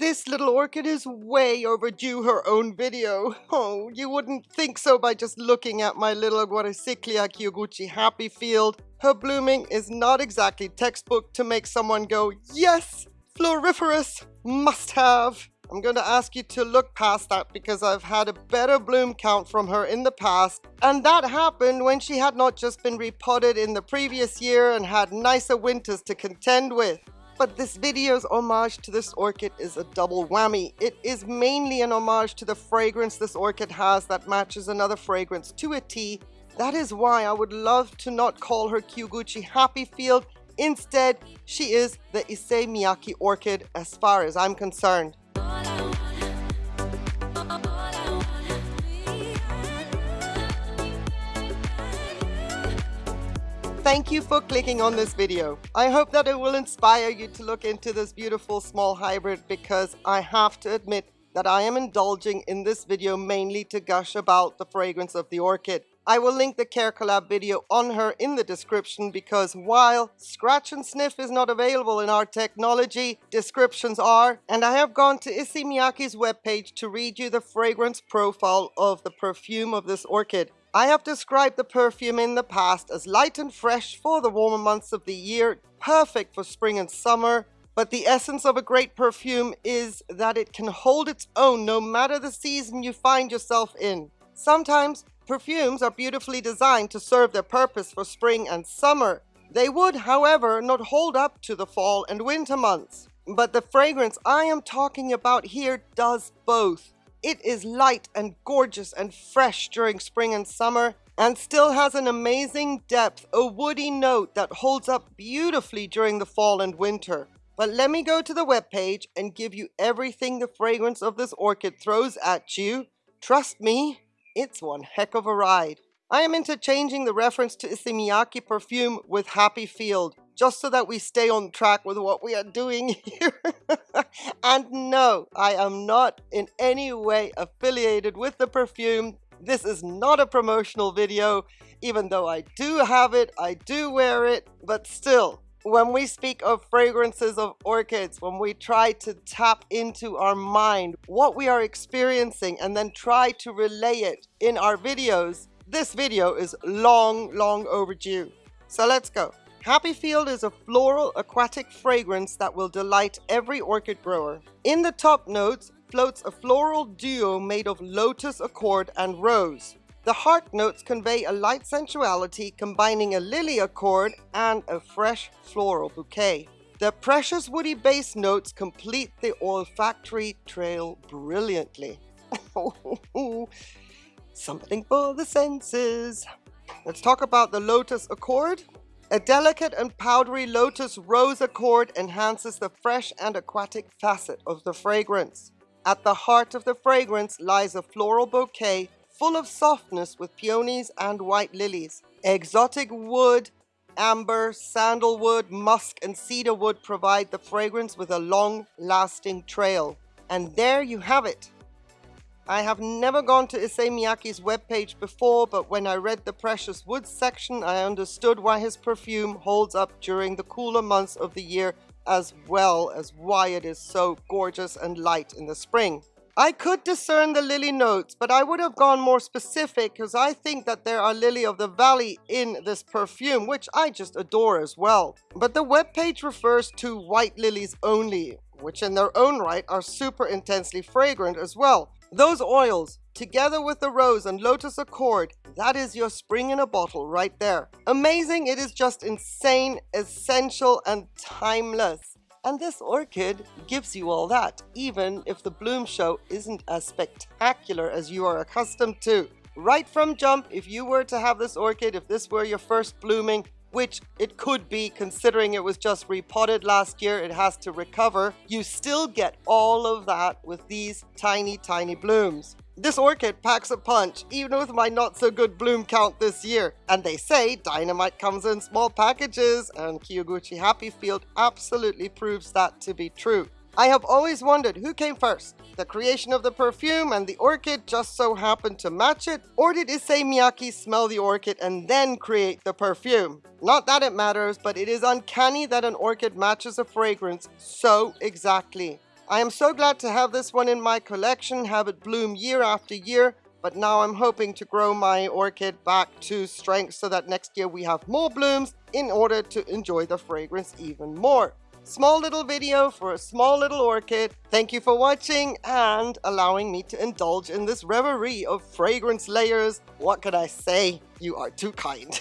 This little orchid is way overdue her own video. Oh, you wouldn't think so by just looking at my little Guaricyclia Kyoguchi happy field. Her blooming is not exactly textbook to make someone go, yes, floriferous, must have. I'm going to ask you to look past that because I've had a better bloom count from her in the past. And that happened when she had not just been repotted in the previous year and had nicer winters to contend with. But this video's homage to this orchid is a double whammy. It is mainly an homage to the fragrance this orchid has that matches another fragrance to a T. That is why I would love to not call her Kyoguchi Happy Field. Instead, she is the Issey Miyake orchid as far as I'm concerned. Thank you for clicking on this video. I hope that it will inspire you to look into this beautiful small hybrid because I have to admit that I am indulging in this video mainly to gush about the fragrance of the orchid. I will link the Care Collab video on her in the description because while scratch and sniff is not available in our technology, descriptions are, and I have gone to Issey Miyake's webpage to read you the fragrance profile of the perfume of this orchid. I have described the perfume in the past as light and fresh for the warmer months of the year, perfect for spring and summer, but the essence of a great perfume is that it can hold its own no matter the season you find yourself in. Sometimes perfumes are beautifully designed to serve their purpose for spring and summer. They would, however, not hold up to the fall and winter months. But the fragrance I am talking about here does both. It is light and gorgeous and fresh during spring and summer and still has an amazing depth, a woody note that holds up beautifully during the fall and winter. But let me go to the webpage and give you everything the fragrance of this orchid throws at you. Trust me, it's one heck of a ride. I am interchanging the reference to Issey Miyake perfume with Happy Field just so that we stay on track with what we are doing here. And no, I am not in any way affiliated with the perfume. This is not a promotional video, even though I do have it, I do wear it, but still, when we speak of fragrances of orchids, when we try to tap into our mind, what we are experiencing, and then try to relay it in our videos, this video is long, long overdue. So let's go. Happy Field is a floral aquatic fragrance that will delight every orchid grower. In the top notes floats a floral duo made of lotus accord and rose. The heart notes convey a light sensuality combining a lily accord and a fresh floral bouquet. The precious woody base notes complete the olfactory trail brilliantly. Something for the senses. Let's talk about the lotus accord. A delicate and powdery lotus rose accord enhances the fresh and aquatic facet of the fragrance. At the heart of the fragrance lies a floral bouquet full of softness with peonies and white lilies. Exotic wood, amber, sandalwood, musk, and cedarwood provide the fragrance with a long-lasting trail. And there you have it. I have never gone to Issey Miyake's webpage before, but when I read the precious woods section, I understood why his perfume holds up during the cooler months of the year, as well as why it is so gorgeous and light in the spring. I could discern the lily notes, but I would have gone more specific because I think that there are lily of the valley in this perfume, which I just adore as well. But the webpage refers to white lilies only, which in their own right are super intensely fragrant as well. Those oils, together with the rose and lotus accord, that is your spring in a bottle right there. Amazing, it is just insane, essential, and timeless. And this orchid gives you all that, even if the bloom show isn't as spectacular as you are accustomed to. Right from jump, if you were to have this orchid, if this were your first blooming, which it could be considering it was just repotted last year, it has to recover, you still get all of that with these tiny, tiny blooms. This orchid packs a punch, even with my not so good bloom count this year. And they say dynamite comes in small packages, and Kyoguchi Happy Field absolutely proves that to be true. I have always wondered who came first, the creation of the perfume and the orchid just so happened to match it, or did Issey Miyake smell the orchid and then create the perfume? Not that it matters, but it is uncanny that an orchid matches a fragrance so exactly. I am so glad to have this one in my collection, have it bloom year after year, but now I'm hoping to grow my orchid back to strength so that next year we have more blooms in order to enjoy the fragrance even more. Small little video for a small little orchid. Thank you for watching and allowing me to indulge in this reverie of fragrance layers. What could I say? You are too kind.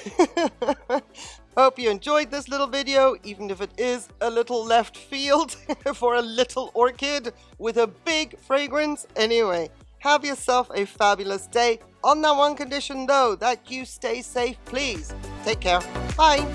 Hope you enjoyed this little video, even if it is a little left field for a little orchid with a big fragrance. Anyway, have yourself a fabulous day. On that one condition though, that you stay safe, please. Take care. Bye.